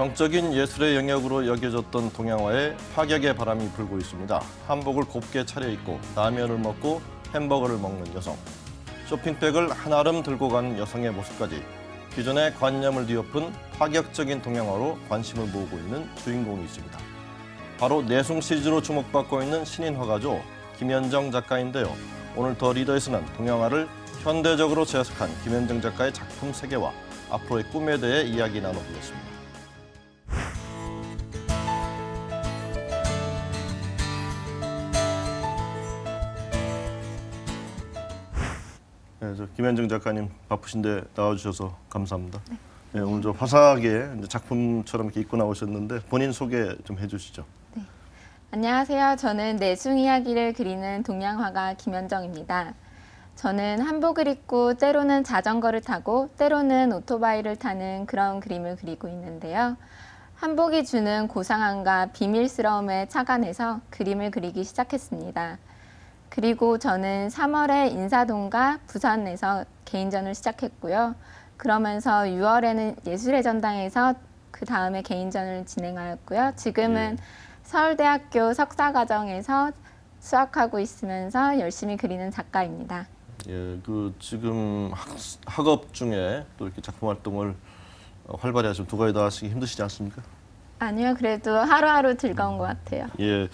정적인 예술의 영역으로 여겨졌던 동양화에 파격의 바람이 불고 있습니다. 한복을 곱게 차려입고 라면을 먹고 햄버거를 먹는 여성. 쇼핑백을 한 아름 들고 가는 여성의 모습까지 기존의 관념을 뒤엎은 파격적인 동양화로 관심을 모으고 있는 주인공이 있습니다. 바로 내숭 시리즈로 주목받고 있는 신인 화가죠. 김현정 작가인데요. 오늘 더 리더에서는 동양화를 현대적으로 재해석한 김현정 작가의 작품 세계와 앞으로의 꿈에 대해 이야기 나눠보겠습니다. 김현정 작가님 바쁘신데 나와주셔서 감사합니다. 네. 오늘 저 화사하게 작품처럼 이렇게 입고 나오셨는데 본인 소개 좀 해주시죠. 안녕하세요. 저는 내숭 이야기를 그리는 동양화가 김현정입니다. 저는 한복을 입고 때로는 자전거를 타고 때로는 오토바이를 타는 그런 그림을 그리고 있는데요. 한복이 주는 고상함과 비밀스러움에 착안해서 그림을 그리기 시작했습니다. 그리고 저는 3월에 인사동과 부산에서 개인전을 시작했고요. 그러면서 6월에는 예술의 전당에서 그 다음에 개인전을 진행하였고요. 지금은 예. 서울대학교 석사과정에서 수학하고 있으면서 열심히 그리는 작가입니다. 예, 그 지금 학, 학업 중에 또 이렇게 작품 활동을 어, 활발히 하시면 두 가지 다 하시기 힘드시지 않습니까? 아니요, 그래도 하루하루 즐거운 것 같아요. 예,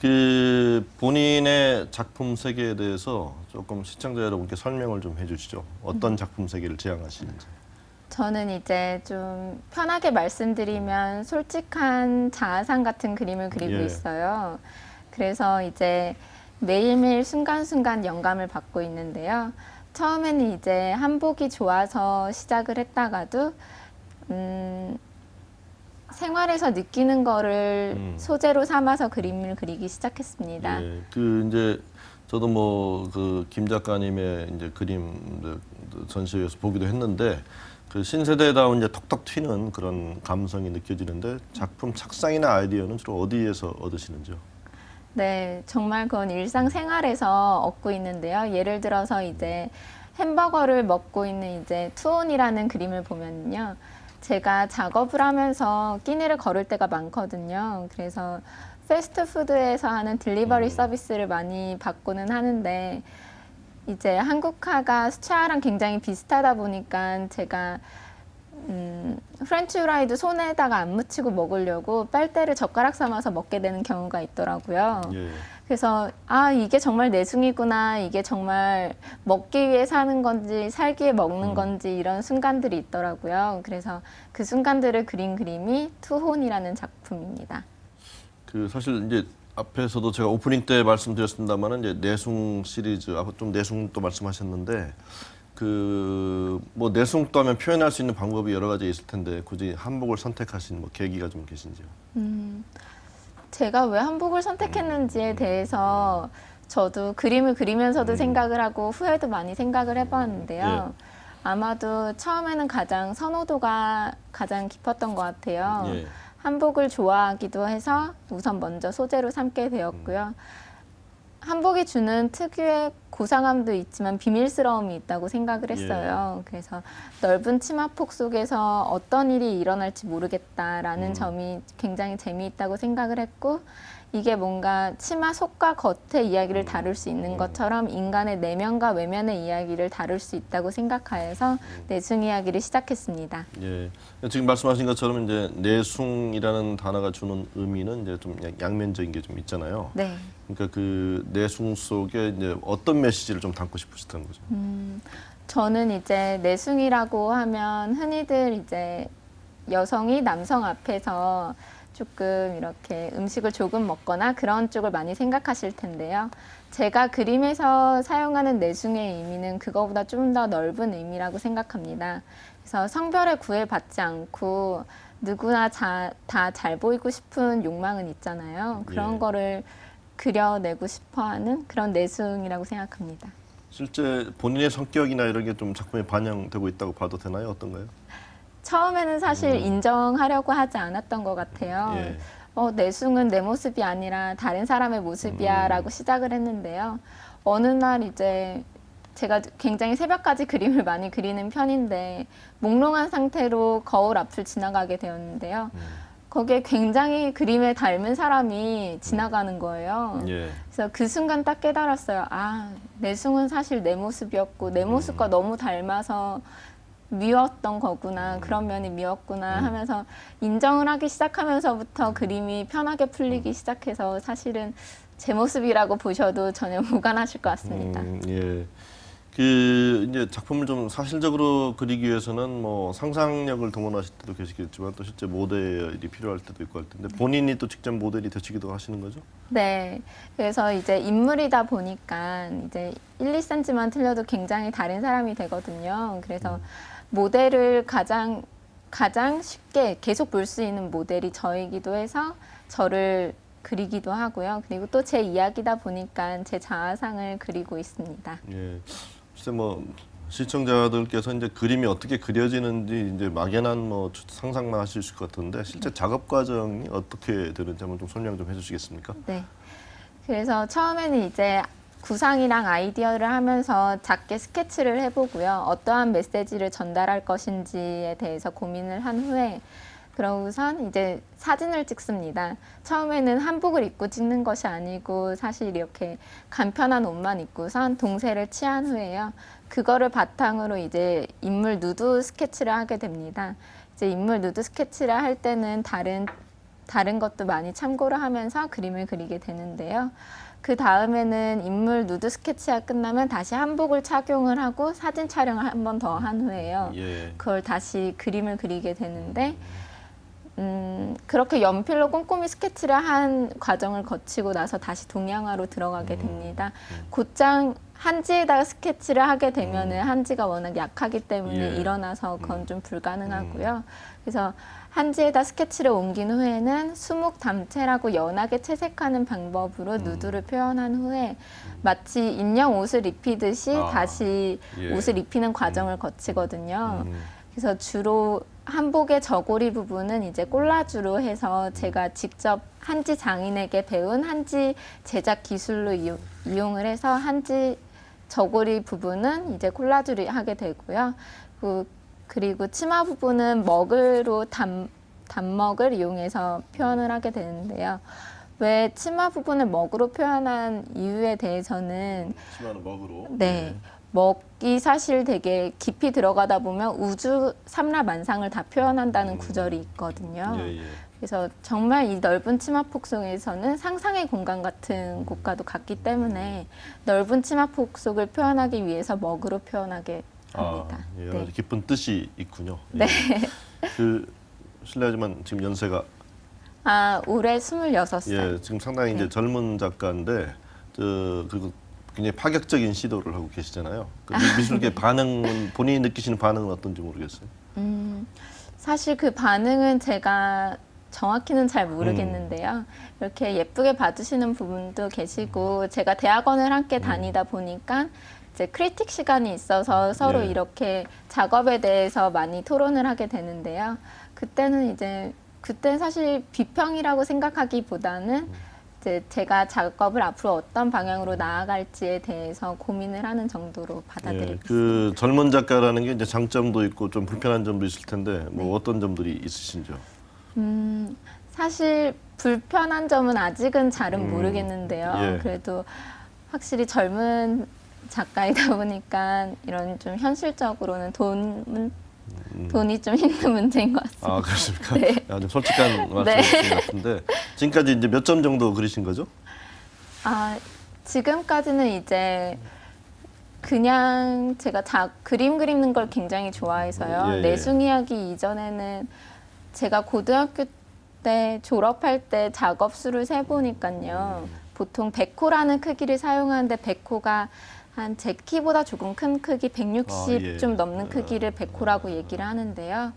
그 본인의 작품 세계에 대해서 조금 시청자 여러분께 설명을 좀 해주시죠. 어떤 작품 세계를 지향하시는지. 저는 이제 좀 편하게 말씀드리면 솔직한 자아상 같은 그림을 그리고 예. 있어요. 그래서 이제 매일매일 순간순간 영감을 받고 있는데요. 처음에는 이제 한복이 좋아서 시작을 했다가도 음, 생활에서 느끼는 거를 음. 소재로 삼아서 그림을 그리기 시작했습니다. 예, 그 이제 저도 뭐 그 김 작가님의 이제 그림 그 전시회에서 보기도 했는데 그 신세대다운 이제 톡톡 튀는 그런 감성이 느껴지는데 작품 착상이나 아이디어는 주로 어디에서 얻으시는지요? 네, 정말 그건 일상생활에서 얻고 있는데요. 예를 들어서 이제 햄버거를 먹고 있는 이제 투혼이라는 그림을 보면요. 제가 작업을 하면서 끼니를 거를 때가 많거든요. 그래서 패스트푸드에서 하는 delivery 음. 서비스를 많이 받고는 하는데 이제 한국화가 수채화랑 굉장히 비슷하다 보니까 제가 음, 프렌치 후라이도 손에다가 안 묻히고 먹으려고 빨대를 젓가락 삼아서 먹게 되는 경우가 있더라고요. 예. 그래서 아 이게 정말 내숭이구나 이게 정말 먹기 위해 사는 건지 살기 위해 먹는 음. 건지 이런 순간들이 있더라고요. 그래서 그 순간들을 그린 그림이 투혼이라는 작품입니다. 그 사실 이제 앞에서도 제가 오프닝 때 말씀드렸습니다만은 이제 내숭 시리즈 좀 내숭도 말씀하셨는데 그 뭐 내숭도 하면 표현할 수 있는 방법이 여러 가지 있을 텐데 굳이 한복을 선택하신 뭐 계기가 좀 계신지요? 음, 제가 왜 한복을 선택했는지에 음. 대해서 저도 그림을 그리면서도 음. 생각을 하고 후회도 많이 생각을 해봤는데요. 예. 아마도 처음에는 가장 선호도가 가장 깊었던 것 같아요. 예. 한복을 좋아하기도 해서 우선 먼저 소재로 삼게 되었고요. 한복이 주는 특유의 고상함도 있지만 비밀스러움이 있다고 생각을 했어요. 그래서 넓은 치마폭 속에서 어떤 일이 일어날지 모르겠다라는 음. 점이 굉장히 재미있다고 생각을 했고 이게 뭔가 치마 속과 겉의 이야기를 다룰 수 있는 음. 것처럼 인간의 내면과 외면의 이야기를 다룰 수 있다고 생각하여서 내숭 이야기를 시작했습니다. 예. 지금 말씀하신 것처럼 이제 내숭이라는 단어가 주는 의미는 이제 좀 양- 양면적인 게 좀 있잖아요. 네. 그러니까 그 내숭 속에 이제 어떤 메시지를 좀 담고 싶으셨던 거죠? 음, 저는 이제 내숭이라고 하면 흔히들 이제 여성이 남성 앞에서 조금 이렇게 음식을 조금 먹거나 그런 쪽을 많이 생각하실 텐데요. 제가 그림에서 사용하는 내숭의 의미는 그거보다 좀 더 넓은 의미라고 생각합니다. 그래서 성별에 구애받지 않고 누구나 다 잘 보이고 싶은 욕망은 있잖아요. 그런 예. 거를 그려내고 싶어 하는 그런 내숭이라고 생각합니다. 실제 본인의 성격이나 이런 게 좀 작품에 반영되고 있다고 봐도 되나요? 어떤가요? 처음에는 사실 음. 인정하려고 하지 않았던 것 같아요. 예. 어, 내숭은 내 모습이 아니라 다른 사람의 음. 모습이야 라고 시작을 했는데요. 어느 날 이제 제가 굉장히 새벽까지 그림을 많이 그리는 편인데 몽롱한 상태로 거울 앞을 지나가게 되었는데요. 음. 거기에 굉장히 그림에 닮은 사람이 지나가는 거예요. 예. 그래서 그 순간 딱 깨달았어요. 아, 내숭은 사실 내 모습이었고 내 모습과 너무 닮아서 미웠던 거구나. 그런 면이 미웠구나 하면서 인정을 하기 시작하면서부터 그림이 편하게 풀리기 시작해서 사실은 제 모습이라고 보셔도 전혀 무관하실 것 같습니다. 음, 예. 그 이제 작품을 좀 사실적으로 그리기 위해서는 뭐 상상력을 동원하실 때도 계시겠지만 또 실제 모델이 필요할 때도 있고 할 텐데 본인이 또 직접 모델이 되시기도 하시는 거죠? 네. 그래서 이제 인물이다 보니까 이제 1, 2cm만 틀려도 굉장히 다른 사람이 되거든요. 그래서 모델을 가장 가장 쉽게 계속 볼 수 있는 모델이 저이기도 해서 저를 그리기도 하고요. 그리고 또 제 이야기다 보니까 제 자아상을 그리고 있습니다. 예. 글쎄 뭐 시청자들께서 이제 그림이 어떻게 그려지는지 이제 막연한 뭐 상상만 하실 것 같은데 실제 작업 과정이 어떻게 되는지 한번 좀 설명 좀 해주시겠습니까? 네. 그래서 처음에는 이제 구상이랑 아이디어를 하면서 작게 스케치를 해보고요. 어떠한 메시지를 전달할 것인지에 대해서 고민을 한 후에 그러고선 이제 사진을 찍습니다. 처음에는 한복을 입고 찍는 것이 아니고 사실 이렇게 간편한 옷만 입고선 동세를 취한 후에요. 그거를 바탕으로 이제 인물 누드 스케치를 하게 됩니다. 이제 인물 누드 스케치를 할 때는 다른 다른 것도 많이 참고를 하면서 그림을 그리게 되는데요. 그 다음에는 인물 누드 스케치가 끝나면 다시 한복을 착용을 하고 사진 촬영을 한 번 더 한 후에요. 예. 그걸 다시 그림을 그리게 되는데 음, 그렇게 연필로 꼼꼼히 스케치를 한 과정을 거치고 나서 다시 동양화로 들어가게 됩니다. 곧장 한지에다가 스케치를 하게 되면 은 한지가 워낙 약하기 때문에 예. 일어나서 그건 좀 불가능하고요. 그래서 한지에다 스케치를 옮긴 후에는 수묵 담채라고 연하게 채색하는 방법으로 누드를 표현한 후에 마치 인형 옷을 입히듯이 아, 다시 예. 옷을 입히는 과정을 거치거든요. 음. 그래서 주로 한복의 저고리 부분은 이제 콜라주로 해서 제가 직접 한지 장인에게 배운 한지 제작 기술로 이용, 이용 을 해서 한지 저고리 부분은 이제 콜라주를 하게 되고요. 그, 그리고 치마 부분은 먹으로 담, 단먹을 이용해서 표현을 하게 되는데요. 왜 치마 부분을 먹으로 표현한 이유에 대해서는 치마는 먹으로. 네. 먹이 사실 되게 깊이 들어가다 보면 우주 삼라만상을 다 표현한다는 구절이 있거든요. 예, 예. 그래서 정말 이 넓은 치마폭 속에서는 상상의 공간 같은 곳과도 같기 때문에 넓은 치마폭 속을 표현하기 위해서 먹으로 표현하게 합니다. 아, 예, 네. 깊은 뜻이 있군요. 예. 네. 그 실례하지만 지금 연세가 아, 올해 26살. 예, 지금 상당히 이제 네. 젊은 작가인데 저 그리고 굉장히 파격적인 시도를 하고 계시잖아요. 그 미- 미술계 반응은 본인이 느끼시는 반응은 어떤지 모르겠어요. 음, 사실 그 반응은 제가 정확히는 잘 모르겠는데요. 이렇게 예쁘게 봐주시는 부분도 계시고 제가 대학원을 함께 다니다 보니까 이제 크리틱 시간이 있어서 서로 예. 이렇게 작업에 대해서 많이 토론을 하게 되는데요. 그때는 이제 그때 사실 비평이라고 생각하기보다는 이 제 제가 작업을 앞으로 어떤 방향으로 나아갈지에 대해서 고민을 하는 정도로 받아들이고 예, 그 젊은 작가라는 게 이제 장점도 있고 좀 불편한 점도 있을 텐데 네. 뭐 어떤 점들이 있으신지요? 음, 사실 불편한 점은 아직은 잘은 음, 모르겠는데요. 예. 그래도 확실히 젊은 작가이다 보니까 이런 좀 현실적으로는 돈, 돈이 좀 힘든 문제인 것 같습니다. 음. 아 그렇습니까? 네. 아, 좀 솔직한 말씀이신 것 같은데 지금까지 이제 몇 점 정도 그리신 거죠? 아, 지금까지는 이제 그냥 제가 자, 그림 그리는 걸 굉장히 좋아해서요. 예, 예. 내숭 이야기 이전에는 제가 고등학교 때 졸업할 때 작업 수를 세 보니까요. 보통 100호라는 크기를 사용하는데 100호가 한 제 키보다 조금 큰 크기 160 아, 예. 좀 넘는 크기를 100호라고 얘기를 하는데요.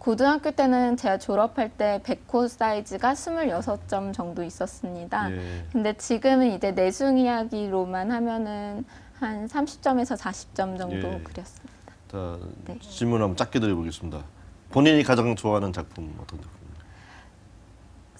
고등학교 때는 제가 졸업할 때 100호 사이즈가 26점 정도 있었습니다. 예. 근데 지금은 이제 내숭 이야기로만 하면은 한 30점에서 40점 정도 예. 그렸습니다. 자 네. 질문 한번 짧게 드려보겠습니다. 본인이 가장 좋아하는 작품 어떤 작품입니까?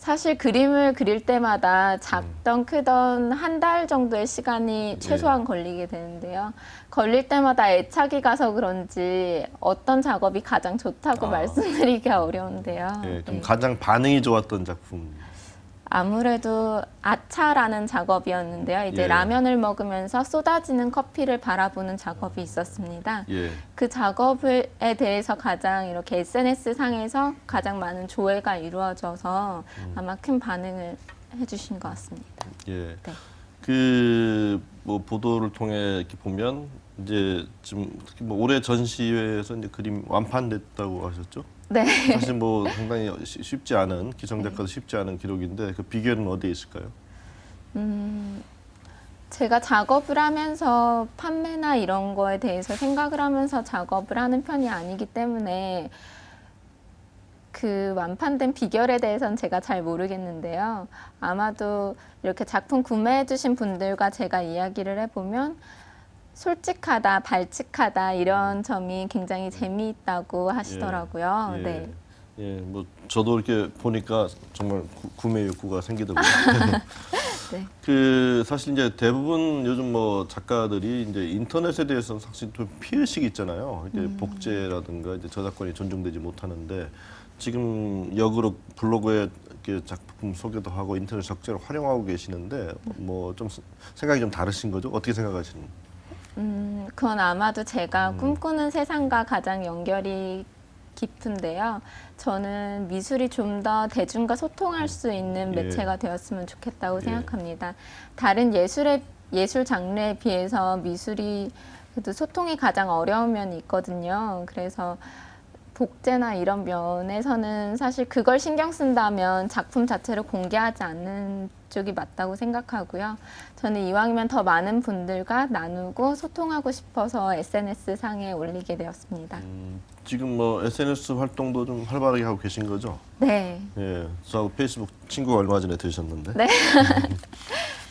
사실 그림을 그릴 때마다 작던 크던 한 달 정도의 시간이 최소한 걸리게 되는데요. 걸릴 때마다 애착이 가서 그런지 어떤 작업이 가장 좋다고 아. 말씀드리기 어려운데요. 예, 그럼 네. 가장 반응이 좋았던 작품. 아무래도 아차라는 작업이었는데요. 이제 예. 라면을 먹으면서 쏟아지는 커피를 바라보는 작업이 있었습니다. 예. 그 작업에 대해서 가장 이렇게 SNS 상에서 가장 많은 조회가 이루어져서 음. 아마 큰 반응을 해주신 것 같습니다. 예. 네. 그뭐 보도를 통해 이렇게 보면 이제 지금 특히 뭐 올해 전시회에서 이제 그림 완판됐다고 하셨죠? 네. 사실 뭐 상당히 쉬- 쉽지 않은 기성 작가도 쉽지 않은 기록인데 그 비결은 어디에 있을까요? 음, 제가 작업을 하면서 판매나 이런 거에 대해서 생각을 하면서 작업을 하는 편이 아니기 때문에 그 완판된 비결에 대해서는 제가 잘 모르겠는데요. 아마도 이렇게 작품 구매해 주신 분들과 제가 이야기를 해보면 솔직하다, 발칙하다 이런 점이 굉장히 재미있다고 하시더라고요. 예. 네. 예, 뭐 저도 이렇게 보니까 정말 구, 구매 욕구가 생기더라고요. 네. 그 사실 이제 대부분 요즘 뭐 작가들이 이제 인터넷에 대해서는 사실 좀 피해의식이 있잖아요. 이게 음. 복제라든가 이제 저작권이 존중되지 못하는데 지금 역으로 블로그에 이렇게 작품 소개도 하고 인터넷 적재를 활용하고 계시는데 뭐 좀 생각이 좀 다르신 거죠? 어떻게 생각하시는? 음, 그건 아마도 제가 음. 꿈꾸는 세상과 가장 연결이 깊은데요. 저는 미술이 좀 더 대중과 소통할 수 있는 예. 매체가 되었으면 좋겠다고 예. 생각합니다. 다른 예술의 예술 장르에 비해서 미술이 그래도 소통이 가장 어려운 면이 있거든요. 그래서 복제나 이런 면에서는 사실 그걸 신경 쓴다면 작품 자체를 공개하지 않는 쪽이 맞다고 생각하고요. 저는 이왕이면 더 많은 분들과 나누고 소통하고 싶어서 SNS 상에 올리게 되었습니다. 음, 지금 뭐 SNS 활동도 좀 활발하게 하고 계신 거죠? 네. 예, 저하고 페이스북 친구가 얼마 전에 되셨는데. 네.